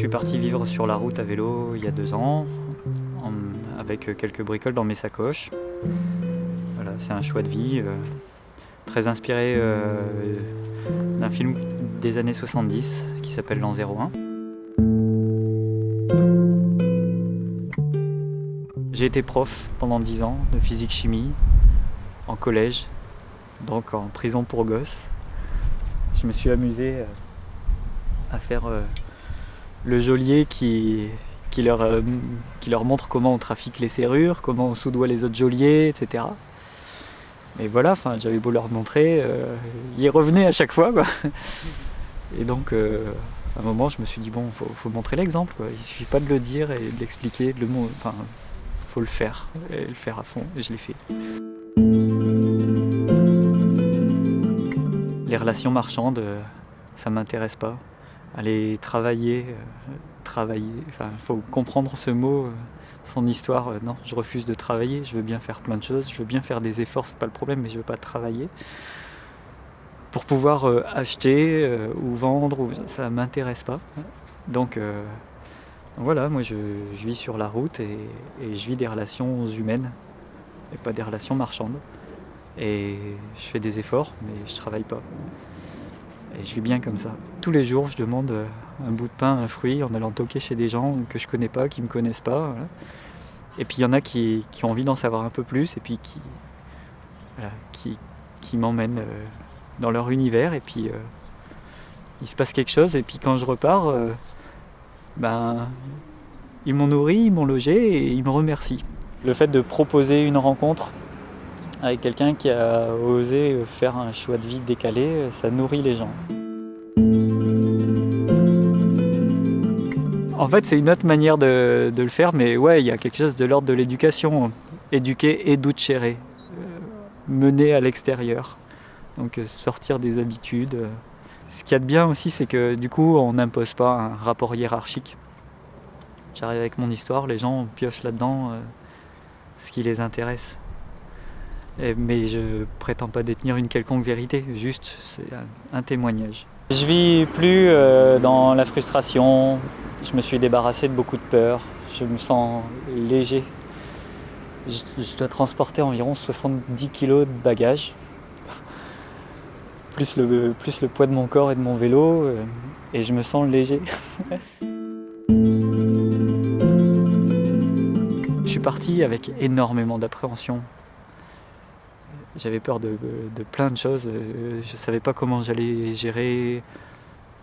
suis parti vivre sur la route à vélo il y a deux ans, avec quelques bricoles dans mes sacoches. Voilà, c'est un choix de vie, euh, très inspiré euh, d'un film des années 70 qui s'appelle L'an 01. J'ai été prof pendant dix ans de physique-chimie en collège, donc en prison pour gosses. Je me suis amusé euh, à faire le geôlier qui, qui, leur, euh, qui leur montre comment on trafique les serrures, comment on soudoie les autres geôliers, etc. Mais voilà, j'avais beau leur montrer, euh, ils revenaient à chaque fois. Quoi. Et donc, euh, à un moment, je me suis dit, bon, il faut, montrer l'exemple. Il ne suffit pas de le dire et de l'expliquer, de le enfin, faut le faire, et le faire à fond, et je l'ai fait. Les relations marchandes, ça m'intéresse pas aller travailler, euh, travailler, enfin, il faut comprendre ce mot, euh, son histoire. Euh, non, je refuse de travailler, je veux bien faire plein de choses, je veux bien faire des efforts, c'est pas le problème, mais je veux pas travailler. Pour pouvoir acheter ou vendre, ça m'intéresse pas. Donc, voilà, moi je, vis sur la route et, et, je vis des relations humaines et pas des relations marchandes. Et je fais des efforts, mais je travaille pas. Et je vis bien comme ça. Tous les jours, je demande euh, un bout de pain, un fruit, en allant toquer chez des gens que je connais pas, qui me connaissent pas. Et puis il y en a qui, ont envie d'en savoir un peu plus et puis qui, m'emmènent euh, dans leur univers. Et puis euh, il se passe quelque chose. Et puis quand je repars, ben, ils m'ont nourri, ils m'ont logé et ils me remercient. Le fait de proposer une rencontre avec quelqu'un qui a osé faire un choix de vie décalé, ça nourrit les gens. En fait, c'est une autre manière de, le faire, mais ouais, il y a quelque chose de l'ordre de l'éducation. Éduquer et douchérer, euh, mener à l'extérieur. Donc euh, sortir des habitudes. Ce qu'il y a de bien aussi, c'est que du coup, on n'impose pas un rapport hiérarchique. J'arrive avec mon histoire, les gens piochent là-dedans euh, ce qui les intéresse mais je prétends pas détenir une quelconque vérité, juste c'est un témoignage. Je vis plus euh, dans la frustration, je me suis débarrassé de beaucoup de peur, je me sens léger. Je, dois transporter environ 70 kg de bagages, plus le, plus le poids de mon corps et de mon vélo, euh, et je me sens léger. je suis parti avec énormément d'appréhension. J'avais peur de, plein de choses. Euh, je ne savais pas comment j'allais gérer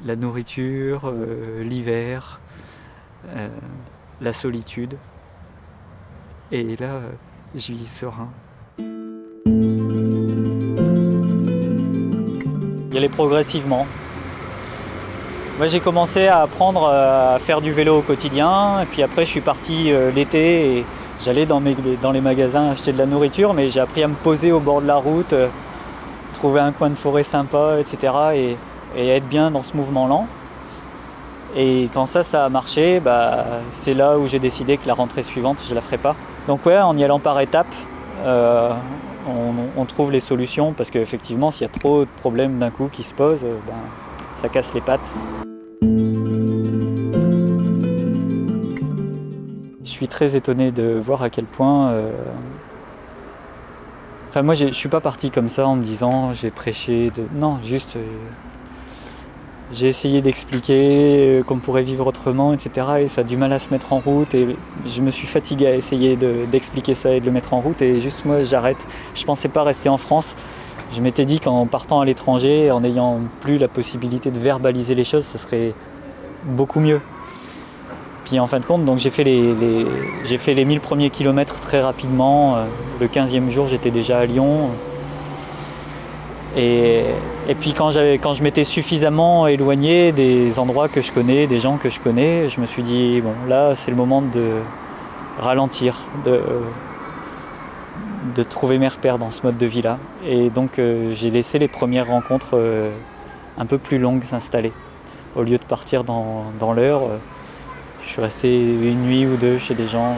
la nourriture, euh, l'hiver, euh, la solitude. Et là, je vis serein. Y aller progressivement. Moi j'ai commencé à apprendre à faire du vélo au quotidien et puis après je suis parti l'été et J'allais dans, les magasins acheter de la nourriture, mais j'ai appris à me poser au bord de la route, euh, trouver un coin de forêt sympa, etc. Et, être bien dans ce mouvement lent. Et quand ça, ça a marché, bah, c'est là où j'ai décidé que la rentrée suivante, je la ferai pas. Donc ouais, en y allant par étapes, euh, on, trouve les solutions parce qu'effectivement, s'il y a trop de problèmes d'un coup qui se posent, euh, ben, ça casse les pattes. Très étonné de voir à quel point... Euh, enfin moi je suis pas parti comme ça en me disant j'ai prêché, de... non juste euh, j'ai essayé d'expliquer euh, qu'on pourrait vivre autrement etc et ça a du mal à se mettre en route et je me suis fatigué à essayer d'expliquer ça et de le mettre en route et juste moi j'arrête. Je pensais pas rester en France, je m'étais dit qu'en partant à l'étranger, en n'ayant plus la possibilité de verbaliser les choses, ça serait beaucoup mieux. Puis en fin de compte, j'ai fait les, fait les 1000 premiers kilomètres très rapidement. Euh, le 15e jour, j'étais déjà à Lyon. Et, puis quand, quand je m'étais suffisamment éloigné des endroits que je connais, des gens que je connais, je me suis dit, bon là c'est le moment de ralentir, de, de trouver mes repères dans ce mode de vie-là. Et donc euh, j'ai laissé les premières rencontres euh, un peu plus longues s'installer. Au lieu de partir dans l'heure, je suis resté une nuit ou deux chez des gens.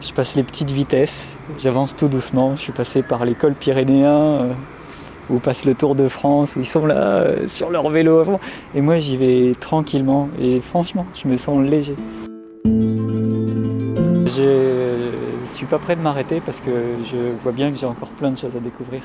Je passe les petites vitesses, j'avance tout doucement. Je suis passé par l'école pyrénéen, euh, où passent le Tour de France, où ils sont là euh, sur leur vélo avant. Et moi j'y vais tranquillement et franchement je me sens léger. Je suis pas prêt de m'arrêter parce que je vois bien que j'ai encore plein de choses à découvrir.